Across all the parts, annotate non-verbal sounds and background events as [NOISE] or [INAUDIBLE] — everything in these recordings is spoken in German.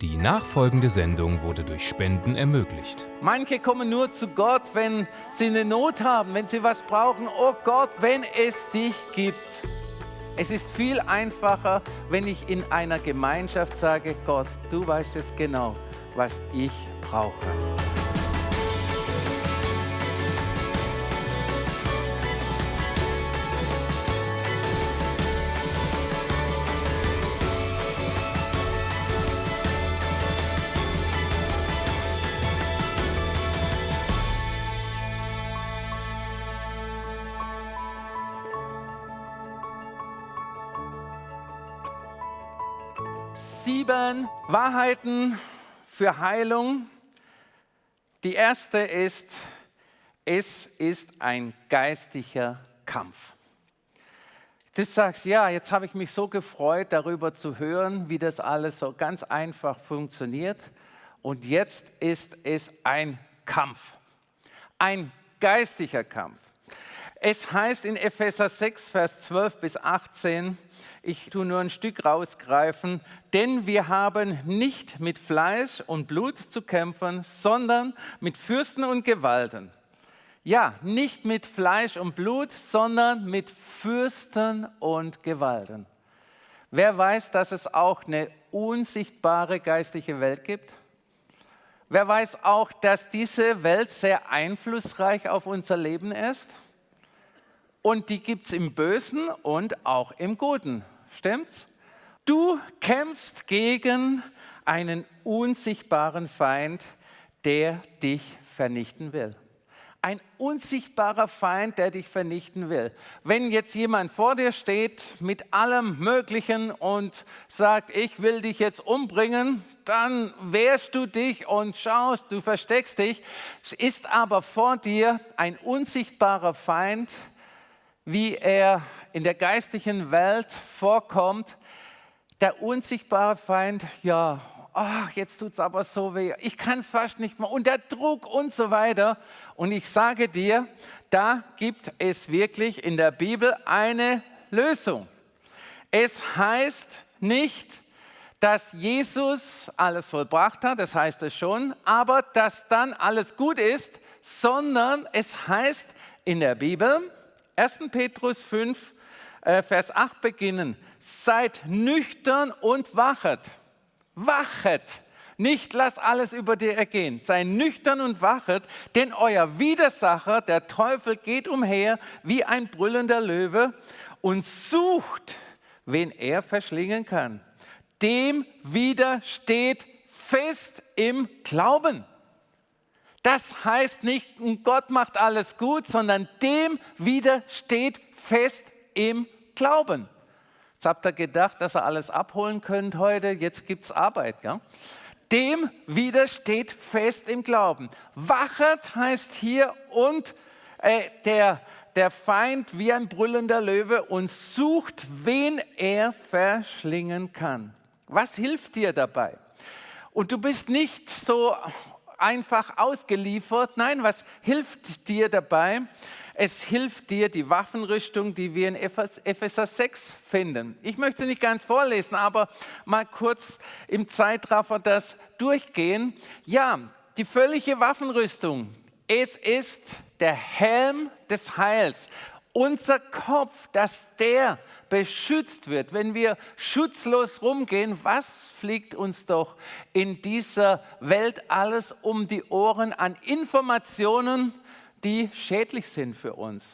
Die nachfolgende Sendung wurde durch Spenden ermöglicht. Manche kommen nur zu Gott, wenn sie eine Not haben, wenn sie was brauchen. Oh Gott, wenn es dich gibt. Es ist viel einfacher, wenn ich in einer Gemeinschaft sage, Gott, du weißt jetzt genau, was ich brauche. Wahrheiten für Heilung. Die erste ist, es ist ein geistlicher Kampf. Du sagst, ja, jetzt habe ich mich so gefreut, darüber zu hören, wie das alles so ganz einfach funktioniert. Und jetzt ist es ein Kampf, ein geistlicher Kampf. Es heißt in Epheser 6, Vers 12 bis 18, ich tue nur ein Stück rausgreifen, denn wir haben nicht mit Fleisch und Blut zu kämpfen, sondern mit Fürsten und Gewalten. Ja, nicht mit Fleisch und Blut, sondern mit Fürsten und Gewalten. Wer weiß, dass es auch eine unsichtbare geistliche Welt gibt? Wer weiß auch, dass diese Welt sehr einflussreich auf unser Leben ist? Und die gibt es im Bösen und auch im Guten. Stimmt's? Du kämpfst gegen einen unsichtbaren Feind, der dich vernichten will. Ein unsichtbarer Feind, der dich vernichten will. Wenn jetzt jemand vor dir steht mit allem Möglichen und sagt, ich will dich jetzt umbringen, dann wehrst du dich und schaust, du versteckst dich. Ist aber vor dir ein unsichtbarer Feind, wie er in der geistlichen Welt vorkommt, der unsichtbare Feind, ja, ach, jetzt tut es aber so weh, ich kann es fast nicht mehr und der Druck und so weiter. Und ich sage dir, da gibt es wirklich in der Bibel eine Lösung. Es heißt nicht, dass Jesus alles vollbracht hat, das heißt es schon, aber dass dann alles gut ist, sondern es heißt in der Bibel, 1. Petrus 5, äh, Vers 8 beginnen. Seid nüchtern und wachet. Wachet. Nicht lass alles über dir ergehen. Sei nüchtern und wachet, denn euer Widersacher, der Teufel, geht umher wie ein brüllender Löwe und sucht, wen er verschlingen kann. Dem widersteht fest im Glauben. Das heißt nicht, Gott macht alles gut, sondern dem widersteht fest im Glauben. Jetzt habt ihr gedacht, dass ihr alles abholen könnt heute, jetzt gibt es Arbeit. Gell? Dem widersteht fest im Glauben. Wachet heißt hier und äh, der, der Feind wie ein brüllender Löwe und sucht, wen er verschlingen kann. Was hilft dir dabei? Und du bist nicht so einfach ausgeliefert. Nein, was hilft dir dabei? Es hilft dir die Waffenrüstung, die wir in Epheser 6 finden. Ich möchte sie nicht ganz vorlesen, aber mal kurz im Zeitraffer das durchgehen. Ja, die völlige Waffenrüstung. Es ist der Helm des Heils unser Kopf, dass der beschützt wird. Wenn wir schutzlos rumgehen, was fliegt uns doch in dieser Welt alles um die Ohren an Informationen, die schädlich sind für uns?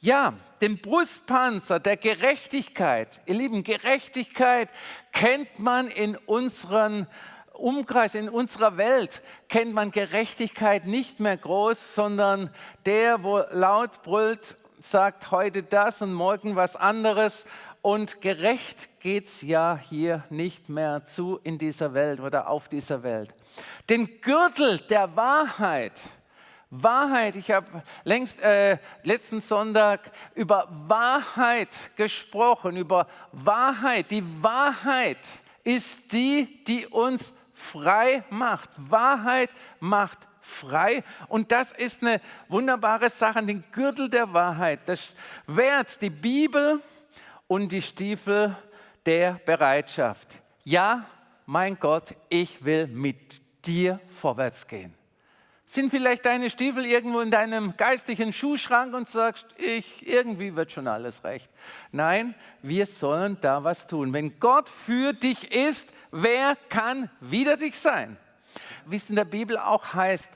Ja, den Brustpanzer der Gerechtigkeit. Ihr Lieben, Gerechtigkeit kennt man in unseren Umkreis, in unserer Welt kennt man Gerechtigkeit nicht mehr groß, sondern der, wo laut brüllt, sagt heute das und morgen was anderes. Und gerecht geht es ja hier nicht mehr zu in dieser Welt oder auf dieser Welt. Den Gürtel der Wahrheit, Wahrheit, ich habe längst äh, letzten Sonntag über Wahrheit gesprochen, über Wahrheit. Die Wahrheit ist die, die uns frei macht. Wahrheit macht frei. Und das ist eine wunderbare Sache, den Gürtel der Wahrheit, das Wert, die Bibel und die Stiefel der Bereitschaft. Ja, mein Gott, ich will mit dir vorwärts gehen. Sind vielleicht deine Stiefel irgendwo in deinem geistlichen Schuhschrank und sagst, ich, irgendwie wird schon alles recht. Nein, wir sollen da was tun. Wenn Gott für dich ist, wer kann wider dich sein? Wie es in der Bibel auch heißt,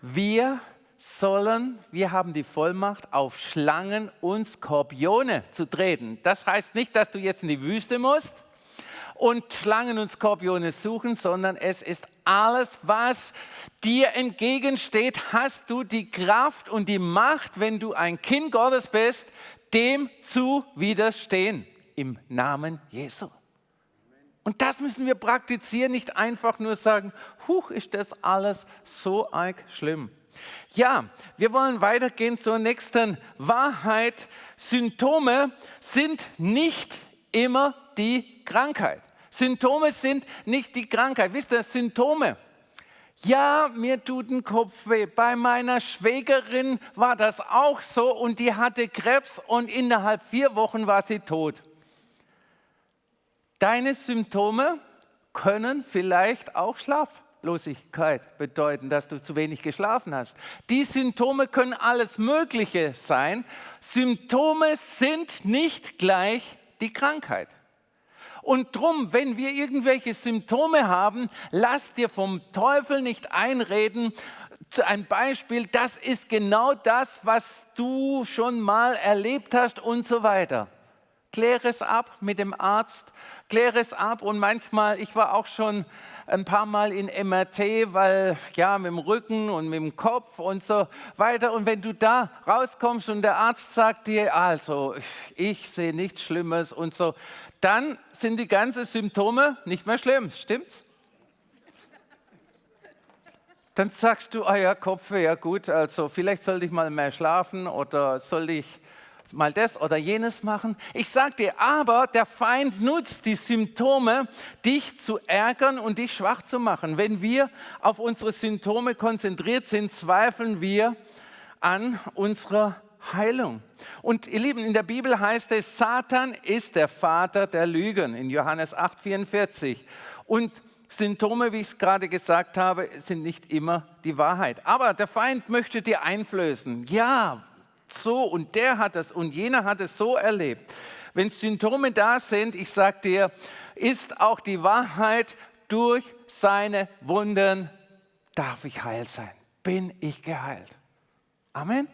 wir sollen, wir haben die Vollmacht, auf Schlangen und Skorpione zu treten. Das heißt nicht, dass du jetzt in die Wüste musst und Schlangen und Skorpione suchen, sondern es ist alles, was dir entgegensteht, hast du die Kraft und die Macht, wenn du ein Kind Gottes bist, dem zu widerstehen. Im Namen Jesu. Und das müssen wir praktizieren, nicht einfach nur sagen, huch, ist das alles so arg schlimm. Ja, wir wollen weitergehen zur nächsten Wahrheit. Symptome sind nicht immer die Krankheit. Symptome sind nicht die Krankheit. Wisst ihr, Symptome. Ja, mir tut ein Kopf weh. Bei meiner Schwägerin war das auch so und die hatte Krebs und innerhalb vier Wochen war sie tot. Deine Symptome können vielleicht auch Schlaflosigkeit bedeuten, dass du zu wenig geschlafen hast. Die Symptome können alles Mögliche sein. Symptome sind nicht gleich die Krankheit. Und drum, wenn wir irgendwelche Symptome haben, lass dir vom Teufel nicht einreden. Ein Beispiel, das ist genau das, was du schon mal erlebt hast und so weiter. Kläre es ab mit dem Arzt, kläre es ab und manchmal, ich war auch schon ein paar Mal in MRT, weil ja, mit dem Rücken und mit dem Kopf und so weiter. Und wenn du da rauskommst und der Arzt sagt dir, also ich sehe nichts Schlimmes und so, dann sind die ganzen Symptome nicht mehr schlimm, stimmt's? Dann sagst du, ah ja, Kopfweh, ja gut, also vielleicht sollte ich mal mehr schlafen oder soll ich mal das oder jenes machen. Ich sage dir, aber der Feind nutzt die Symptome, dich zu ärgern und dich schwach zu machen. Wenn wir auf unsere Symptome konzentriert sind, zweifeln wir an unserer Heilung. Und ihr Lieben, in der Bibel heißt es, Satan ist der Vater der Lügen, in Johannes 8, 44. Und Symptome, wie ich es gerade gesagt habe, sind nicht immer die Wahrheit. Aber der Feind möchte dir einflößen. Ja, so und der hat es und jener hat es so erlebt. Wenn Symptome da sind, ich sage dir, ist auch die Wahrheit, durch seine Wunden darf ich heil sein. Bin ich geheilt. Amen.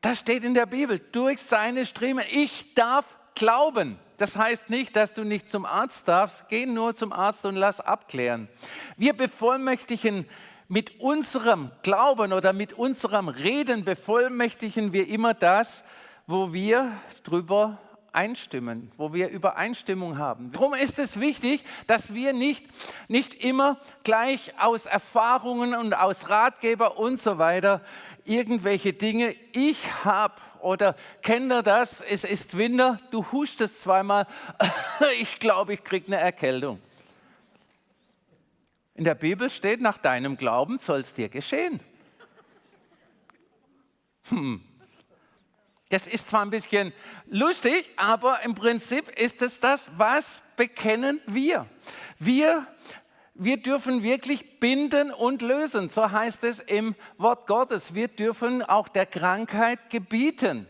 Das steht in der Bibel, durch seine Striemen. Ich darf glauben. Das heißt nicht, dass du nicht zum Arzt darfst. Geh nur zum Arzt und lass abklären. Wir bevollmächtigen mit unserem Glauben oder mit unserem Reden bevollmächtigen wir immer das, wo wir drüber einstimmen, wo wir Übereinstimmung haben. Darum ist es wichtig, dass wir nicht, nicht immer gleich aus Erfahrungen und aus Ratgeber und so weiter irgendwelche Dinge, ich habe oder kennt ihr das, es ist Winter, du hustest zweimal, [LAUGHS] ich glaube, ich kriege eine Erkältung. In der Bibel steht, nach deinem Glauben soll es dir geschehen. Hm. Das ist zwar ein bisschen lustig, aber im Prinzip ist es das, was bekennen wir. Wir, wir dürfen wirklich binden und lösen, so heißt es im Wort Gottes. Wir dürfen auch der Krankheit gebieten.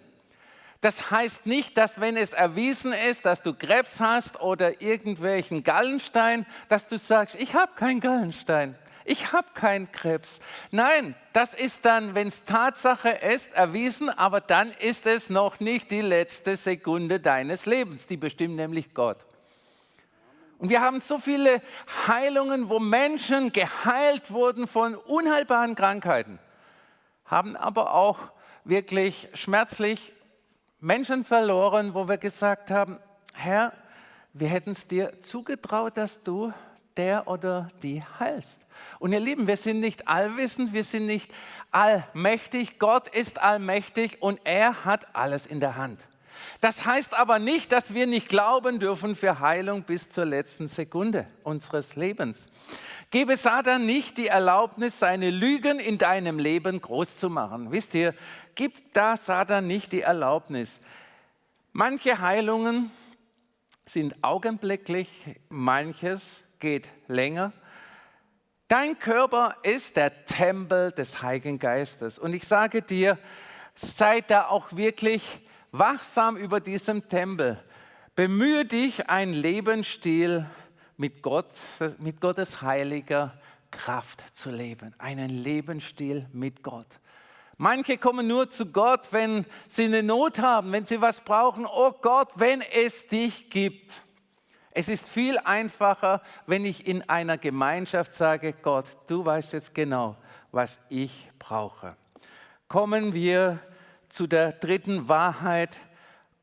Das heißt nicht, dass wenn es erwiesen ist, dass du Krebs hast oder irgendwelchen Gallenstein, dass du sagst, ich habe keinen Gallenstein, ich habe keinen Krebs. Nein, das ist dann, wenn es Tatsache ist, erwiesen, aber dann ist es noch nicht die letzte Sekunde deines Lebens. Die bestimmt nämlich Gott. Und wir haben so viele Heilungen, wo Menschen geheilt wurden von unheilbaren Krankheiten, haben aber auch wirklich schmerzlich Menschen verloren, wo wir gesagt haben, Herr, wir hätten es dir zugetraut, dass du der oder die heilst. Und ihr Lieben, wir sind nicht allwissend, wir sind nicht allmächtig. Gott ist allmächtig und er hat alles in der Hand. Das heißt aber nicht, dass wir nicht glauben dürfen für Heilung bis zur letzten Sekunde unseres Lebens. Gebe Satan nicht die Erlaubnis, seine Lügen in deinem Leben groß zu machen. Wisst ihr, gib da Satan nicht die Erlaubnis. Manche Heilungen sind augenblicklich, manches geht länger. Dein Körper ist der Tempel des Heiligen Geistes. Und ich sage dir, sei da auch wirklich wachsam über diesem Tempel. Bemühe dich, einen Lebensstil mit, Gott, mit Gottes heiliger Kraft zu leben. Einen Lebensstil mit Gott. Manche kommen nur zu Gott, wenn sie eine Not haben, wenn sie was brauchen. Oh Gott, wenn es dich gibt. Es ist viel einfacher, wenn ich in einer Gemeinschaft sage, Gott, du weißt jetzt genau, was ich brauche. Kommen wir zu der dritten Wahrheit,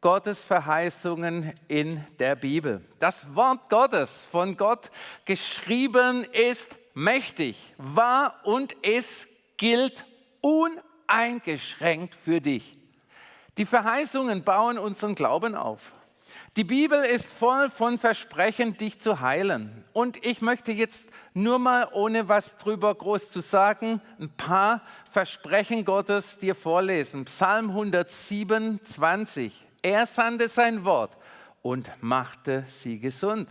Gottes Verheißungen in der Bibel. Das Wort Gottes von Gott geschrieben ist mächtig, wahr und es gilt uneingeschränkt für dich. Die Verheißungen bauen unseren Glauben auf. Die Bibel ist voll von Versprechen, dich zu heilen. Und ich möchte jetzt nur mal, ohne was drüber groß zu sagen, ein paar Versprechen Gottes dir vorlesen. Psalm 127. Er sandte sein Wort und machte sie gesund.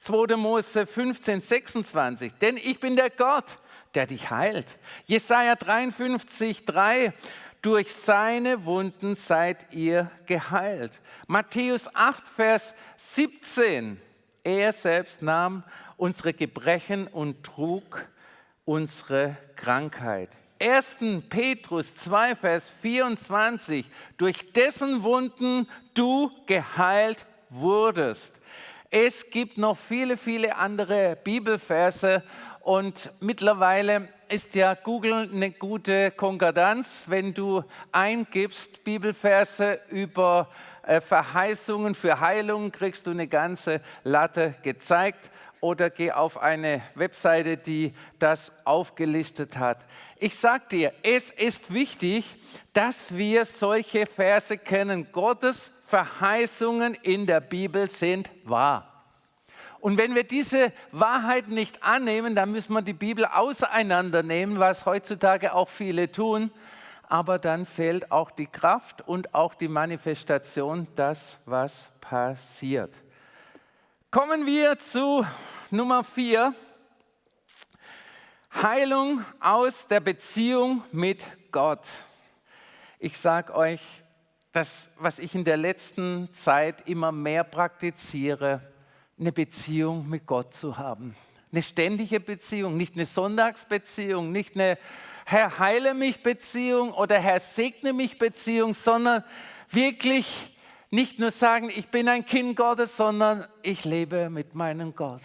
2. Mose 15, 26. Denn ich bin der Gott, der dich heilt. Jesaja 53, 3. Durch seine Wunden seid ihr geheilt. Matthäus 8, Vers 17. Er selbst nahm unsere Gebrechen und trug unsere Krankheit. 1. Petrus 2, Vers 24. Durch dessen Wunden du geheilt wurdest. Es gibt noch viele, viele andere Bibelverse und mittlerweile ist ja Google eine gute Konkordanz, wenn du eingibst Bibelverse über äh, Verheißungen für Heilung, kriegst du eine ganze Latte gezeigt oder geh auf eine Webseite, die das aufgelistet hat. Ich sage dir, es ist wichtig, dass wir solche Verse kennen. Gottes Verheißungen in der Bibel sind wahr. Und wenn wir diese Wahrheit nicht annehmen, dann müssen wir die Bibel auseinandernehmen, was heutzutage auch viele tun. Aber dann fehlt auch die Kraft und auch die Manifestation, das, was passiert. Kommen wir zu Nummer vier. Heilung aus der Beziehung mit Gott. Ich sage euch, das, was ich in der letzten Zeit immer mehr praktiziere, eine Beziehung mit Gott zu haben. Eine ständige Beziehung, nicht eine Sonntagsbeziehung, nicht eine Herr heile mich Beziehung oder Herr segne mich Beziehung, sondern wirklich nicht nur sagen, ich bin ein Kind Gottes, sondern ich lebe mit meinem Gott.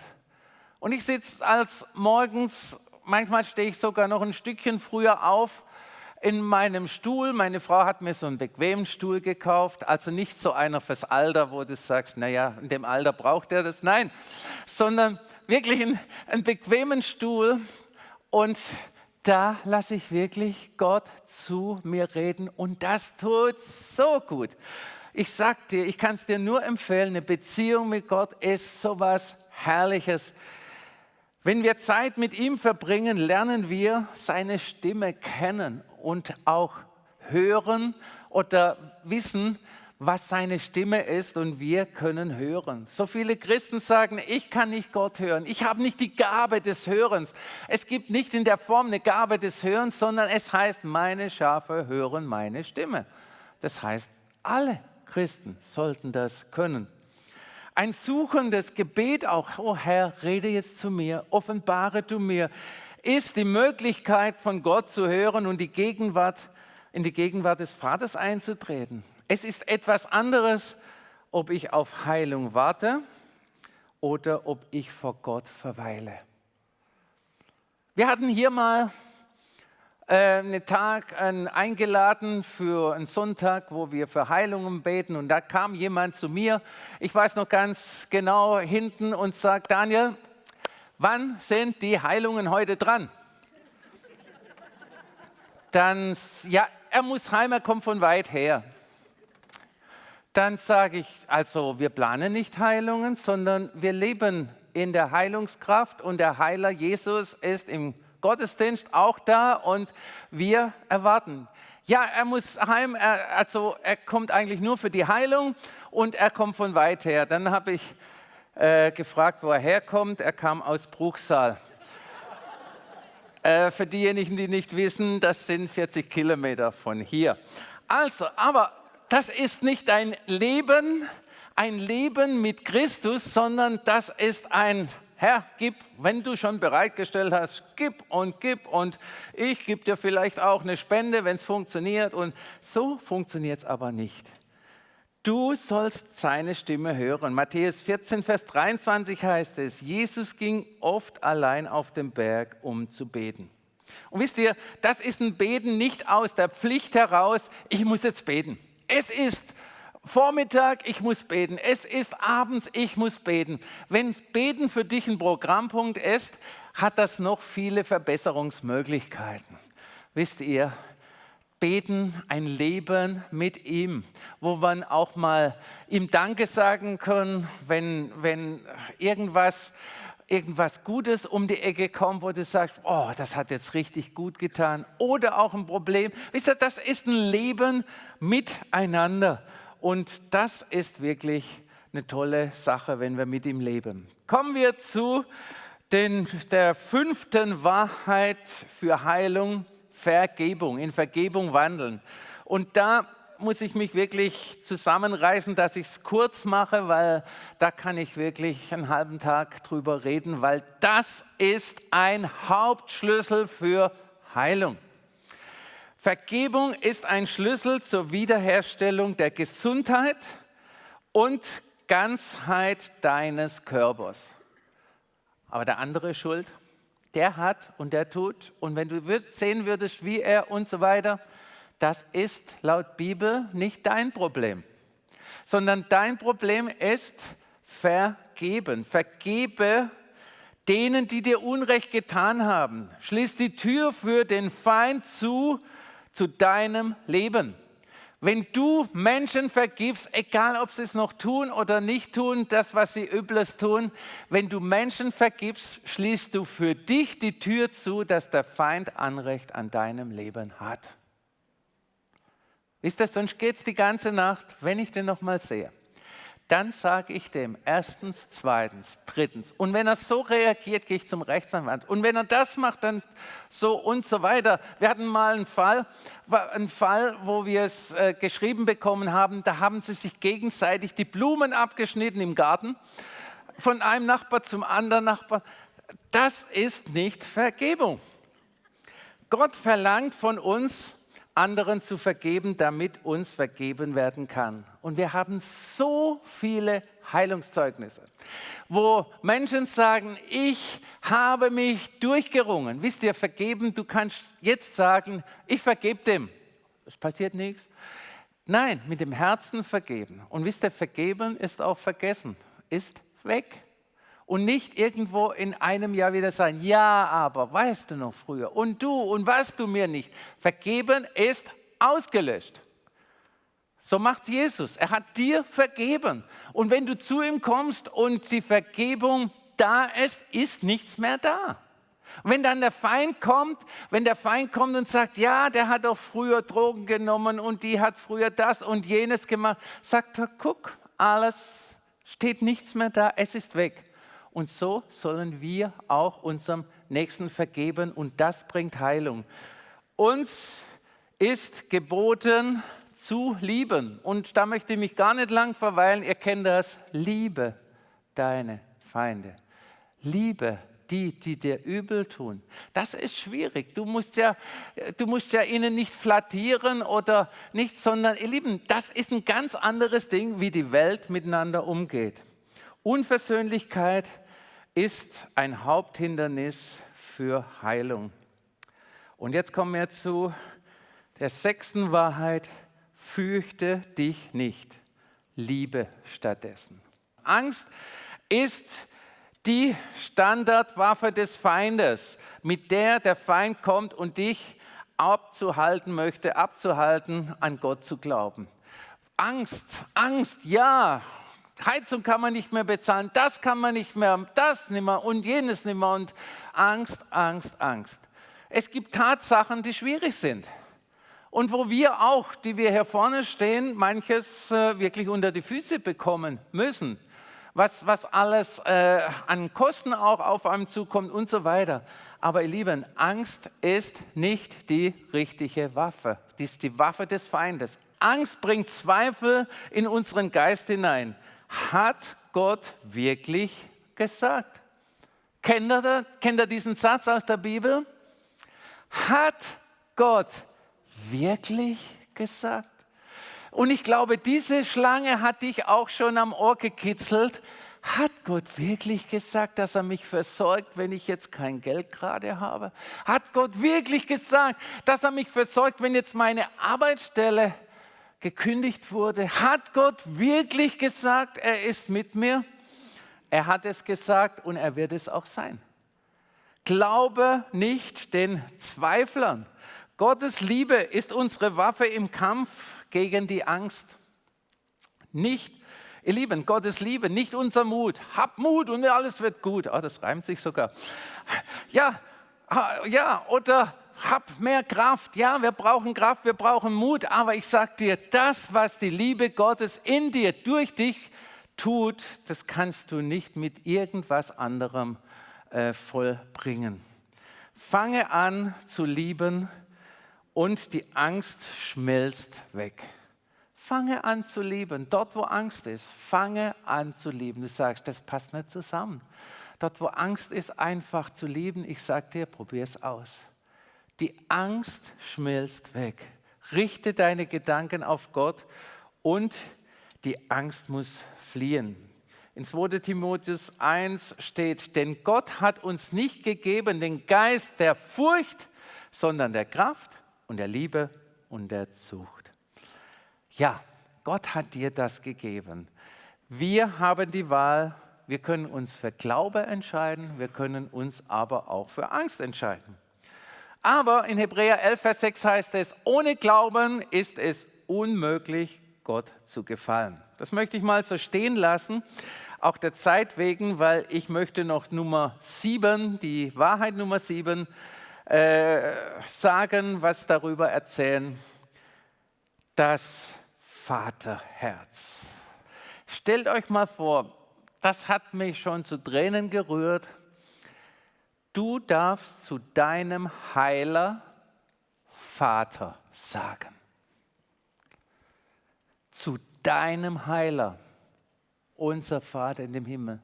Und ich sitze als morgens, manchmal stehe ich sogar noch ein Stückchen früher auf in meinem Stuhl. Meine Frau hat mir so einen bequemen Stuhl gekauft, also nicht so einer fürs Alter, wo du sagst, naja, in dem Alter braucht er das. Nein, sondern wirklich einen, bequemen Stuhl und da lasse ich wirklich Gott zu mir reden und das tut so gut. Ich sag dir, ich kann es dir nur empfehlen, eine Beziehung mit Gott ist sowas Herrliches. Wenn wir Zeit mit ihm verbringen, lernen wir seine Stimme kennen und auch hören oder wissen, was seine Stimme ist und wir können hören. So viele Christen sagen, ich kann nicht Gott hören, ich habe nicht die Gabe des Hörens. Es gibt nicht in der Form eine Gabe des Hörens, sondern es heißt, meine Schafe hören meine Stimme. Das heißt, alle Christen sollten das können. Ein suchendes Gebet auch, oh Herr, rede jetzt zu mir, offenbare du mir ist die Möglichkeit von Gott zu hören und die Gegenwart, in die Gegenwart des Vaters einzutreten. Es ist etwas anderes, ob ich auf Heilung warte oder ob ich vor Gott verweile. Wir hatten hier mal einen Tag äh, eingeladen für einen Sonntag, wo wir für Heilungen beten und da kam jemand zu mir, ich weiß noch ganz genau, hinten und sagt, Daniel, wann sind die Heilungen heute dran? Dann, ja, er muss heim, er kommt von weit her. Dann sage ich, also wir planen nicht Heilungen, sondern wir leben in der Heilungskraft und der Heiler Jesus ist im Gottesdienst auch da und wir erwarten. Ja, er muss heim, er, also er kommt eigentlich nur für die Heilung und er kommt von weit her. Dann habe ich äh, gefragt, wo er herkommt. Er kam aus Bruchsal. [LAUGHS] äh, für diejenigen, die nicht wissen, das sind 40 Kilometer von hier. Also, aber das ist nicht ein Leben, ein Leben mit Christus, sondern das ist ein Herr, gib, wenn du schon bereitgestellt hast, gib und gib und ich gebe dir vielleicht auch eine Spende, wenn es funktioniert. Und so funktioniert es aber nicht. Du sollst seine Stimme hören. Matthäus 14, Vers 23 heißt es, Jesus ging oft allein auf den Berg, um zu beten. Und wisst ihr, das ist ein Beten nicht aus der Pflicht heraus, ich muss jetzt beten. Es ist Vormittag, ich muss beten. Es ist abends, ich muss beten. Wenn Beten für dich ein Programmpunkt ist, hat das noch viele Verbesserungsmöglichkeiten. Wisst ihr, beten, ein Leben mit ihm, wo man auch mal ihm Danke sagen kann, wenn, wenn irgendwas, irgendwas Gutes um die Ecke kommt, wo du sagst, oh, das hat jetzt richtig gut getan. Oder auch ein Problem. Wisst ihr, das ist ein Leben miteinander. Und das ist wirklich eine tolle Sache, wenn wir mit ihm leben. Kommen wir zu den, der fünften Wahrheit für Heilung, Vergebung, in Vergebung wandeln. Und da muss ich mich wirklich zusammenreißen, dass ich es kurz mache, weil da kann ich wirklich einen halben Tag drüber reden, weil das ist ein Hauptschlüssel für Heilung. Vergebung ist ein Schlüssel zur Wiederherstellung der Gesundheit und Ganzheit deines Körpers. Aber der andere ist schuld, der hat und der tut. Und wenn du sehen würdest, wie er und so weiter, das ist laut Bibel nicht dein Problem, sondern dein Problem ist vergeben. Vergebe denen, die dir Unrecht getan haben. Schließ die Tür für den Feind zu zu deinem Leben. Wenn du Menschen vergibst, egal ob sie es noch tun oder nicht tun, das, was sie Übles tun, wenn du Menschen vergibst, schließt du für dich die Tür zu, dass der Feind Anrecht an deinem Leben hat. Wisst ihr, sonst geht es die ganze Nacht, wenn ich den nochmal sehe dann sage ich dem erstens, zweitens, drittens. Und wenn er so reagiert, gehe ich zum Rechtsanwalt. Und wenn er das macht, dann so und so weiter. Wir hatten mal einen Fall, einen Fall wo wir es äh, geschrieben bekommen haben, da haben sie sich gegenseitig die Blumen abgeschnitten im Garten, von einem Nachbar zum anderen Nachbar. Das ist nicht Vergebung. Gott verlangt von uns, anderen zu vergeben, damit uns vergeben werden kann. Und wir haben so viele Heilungszeugnisse, wo Menschen sagen, ich habe mich durchgerungen. Wisst ihr, vergeben, du kannst jetzt sagen, ich vergebe dem. Es passiert nichts. Nein, mit dem Herzen vergeben. Und wisst ihr, vergeben ist auch vergessen, ist weg und nicht irgendwo in einem Jahr wieder sagen, ja, aber weißt du noch früher und du und was du mir nicht. Vergeben ist ausgelöscht. So macht Jesus. Er hat dir vergeben. Und wenn du zu ihm kommst und die Vergebung da ist, ist nichts mehr da. Wenn dann der Feind kommt, wenn der Feind kommt und sagt, ja, der hat auch früher Drogen genommen und die hat früher das und jenes gemacht, sagt er, guck, alles steht nichts mehr da, es ist weg. Und so sollen wir auch unserem Nächsten vergeben und das bringt Heilung. Uns ist geboten zu lieben. Und da möchte ich mich gar nicht lang verweilen. Ihr kennt das. Liebe deine Feinde. Liebe die, die dir übel tun. Das ist schwierig. Du musst ja, du musst ja ihnen nicht flattieren oder nicht, sondern ihr Lieben, das ist ein ganz anderes Ding, wie die Welt miteinander umgeht. Unversöhnlichkeit ist ein Haupthindernis für Heilung. Und jetzt kommen wir zu der sechsten Wahrheit. Fürchte dich nicht, liebe stattdessen. Angst ist die Standardwaffe des Feindes, mit der der Feind kommt und dich abzuhalten möchte, abzuhalten, an Gott zu glauben. Angst, Angst, ja, Heizung kann man nicht mehr bezahlen, das kann man nicht mehr, das nicht mehr und jenes nicht mehr und Angst, Angst, Angst. Es gibt Tatsachen, die schwierig sind. Und wo wir auch, die wir hier vorne stehen, manches äh, wirklich unter die Füße bekommen müssen. Was, was alles äh, an Kosten auch auf einem zukommt und so weiter. Aber ihr Lieben, Angst ist nicht die richtige Waffe. Die ist die Waffe des Feindes. Angst bringt Zweifel in unseren Geist hinein. Hat Gott wirklich gesagt? Kennt ihr, kennt ihr diesen Satz aus der Bibel? Hat Gott wirklich gesagt? Und ich glaube, diese Schlange hat dich auch schon am Ohr gekitzelt. Hat Gott wirklich gesagt, dass er mich versorgt, wenn ich jetzt kein Geld gerade habe? Hat Gott wirklich gesagt, dass er mich versorgt, wenn jetzt meine Arbeitsstelle gekündigt wurde? Hat Gott wirklich gesagt, er ist mit mir? Er hat es gesagt und er wird es auch sein. Glaube nicht den Zweiflern. Gottes Liebe ist unsere Waffe im Kampf gegen die Angst. Nicht, ihr Lieben, Gottes Liebe, nicht unser Mut. Hab Mut und alles wird gut. Oh, das reimt sich sogar. Ja, ja, oder hab mehr Kraft. Ja, wir brauchen Kraft, wir brauchen Mut. Aber ich sage dir, das, was die Liebe Gottes in dir, durch dich tut, das kannst du nicht mit irgendwas anderem äh, vollbringen. Fange an zu lieben und die Angst schmilzt weg. Fange an zu lieben. Dort, wo Angst ist, fange an zu lieben. Du sagst, das passt nicht zusammen. Dort, wo Angst ist, einfach zu lieben, ich sage dir, probier es aus. Die Angst schmilzt weg. Richte deine Gedanken auf Gott und die Angst muss fliehen. In 2 Timotheus 1 steht, denn Gott hat uns nicht gegeben den Geist der Furcht, sondern der Kraft und der Liebe und der Zucht. Ja, Gott hat dir das gegeben. Wir haben die Wahl, wir können uns für Glaube entscheiden, wir können uns aber auch für Angst entscheiden. Aber in Hebräer 11, Vers 6 heißt es, ohne Glauben ist es unmöglich, Gott zu gefallen. Das möchte ich mal so stehen lassen, auch der Zeit wegen, weil ich möchte noch Nummer 7, die Wahrheit Nummer 7, äh, sagen, was darüber erzählen. Das Vaterherz. Stellt euch mal vor, das hat mich schon zu Tränen gerührt. Du darfst zu deinem Heiler Vater sagen. Zu deinem Heiler, unser Vater in dem Himmel,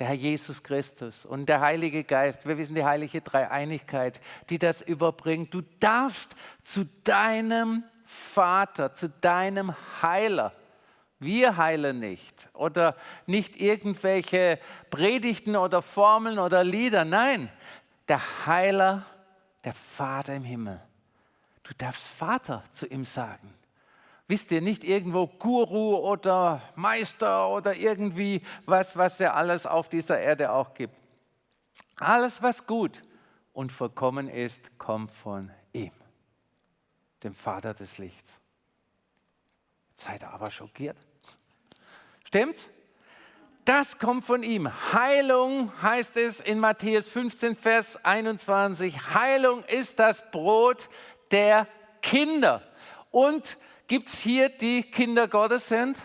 der Herr Jesus Christus und der Heilige Geist. Wir wissen die heilige Dreieinigkeit, die das überbringt. Du darfst zu deinem Vater, zu deinem Heiler wir heilen nicht oder nicht irgendwelche Predigten oder Formeln oder Lieder. Nein, der Heiler, der Vater im Himmel. Du darfst Vater zu ihm sagen. Wisst ihr, nicht irgendwo Guru oder Meister oder irgendwie was, was er alles auf dieser Erde auch gibt. Alles, was gut und vollkommen ist, kommt von ihm, dem Vater des Lichts. Seid ihr aber schockiert. Stimmt's? Das kommt von ihm. Heilung heißt es in Matthäus 15, Vers 21. Heilung ist das Brot der Kinder. Und gibt es hier die Kinder Gottes sind?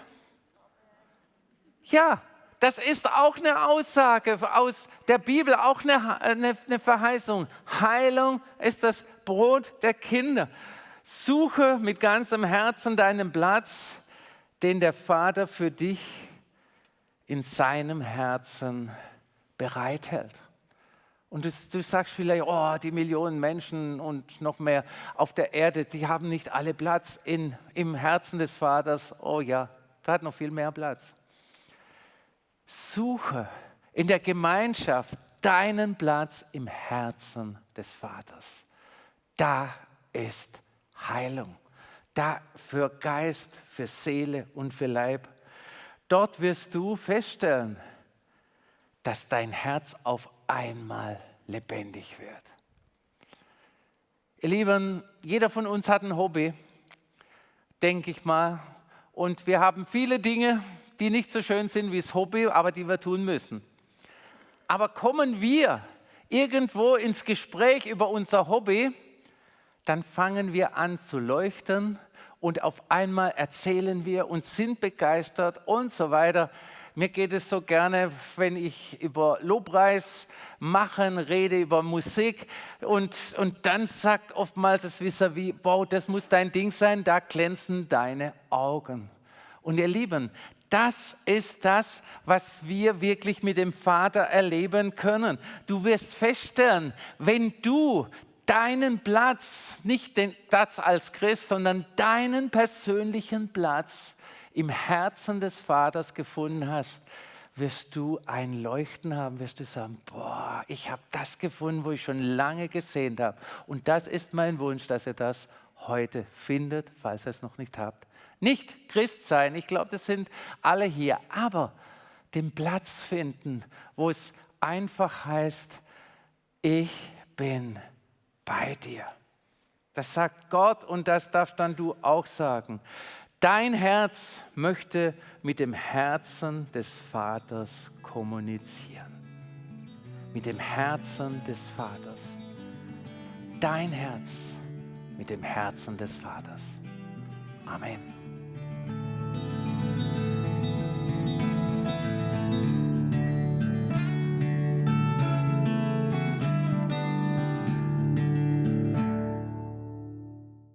Ja, das ist auch eine Aussage aus der Bibel, auch eine, eine, eine Verheißung. Heilung ist das Brot der Kinder. Suche mit ganzem Herzen deinen Platz den der Vater für dich in seinem Herzen bereithält. Und du, du, sagst vielleicht, oh, die Millionen Menschen und noch mehr auf der Erde, die haben nicht alle Platz in, im Herzen des Vaters. Oh ja, da hat noch viel mehr Platz. Suche in der Gemeinschaft deinen Platz im Herzen des Vaters. Da ist Heilung da für Geist, für Seele und für Leib. Dort wirst du feststellen, dass dein Herz auf einmal lebendig wird. Ihr Lieben, jeder von uns hat ein Hobby, denke ich mal. Und wir haben viele Dinge, die nicht so schön sind wie das Hobby, aber die wir tun müssen. Aber kommen wir irgendwo ins Gespräch über unser Hobby, dann fangen wir an zu leuchten und auf einmal erzählen wir und sind begeistert und so weiter. Mir geht es so gerne, wenn ich über Lobpreis machen rede, über Musik und, und dann sagt oftmals das Wisser wie, wow, das muss dein Ding sein, da glänzen deine Augen. Und ihr Lieben, das ist das, was wir wirklich mit dem Vater erleben können. Du wirst feststellen, wenn du deinen Platz, nicht den Platz als Christ, sondern deinen persönlichen Platz im Herzen des Vaters gefunden hast, wirst du ein Leuchten haben, wirst du sagen, boah, ich habe das gefunden, wo ich schon lange gesehen habe. Und das ist mein Wunsch, dass ihr das heute findet, falls ihr es noch nicht habt. Nicht Christ sein, ich glaube, das sind alle hier, aber den Platz finden, wo es einfach heißt, ich bin bei dir. Das sagt Gott und das darf dann du auch sagen. Dein Herz möchte mit dem Herzen des Vaters kommunizieren. Mit dem Herzen des Vaters. Dein Herz mit dem Herzen des Vaters. Amen.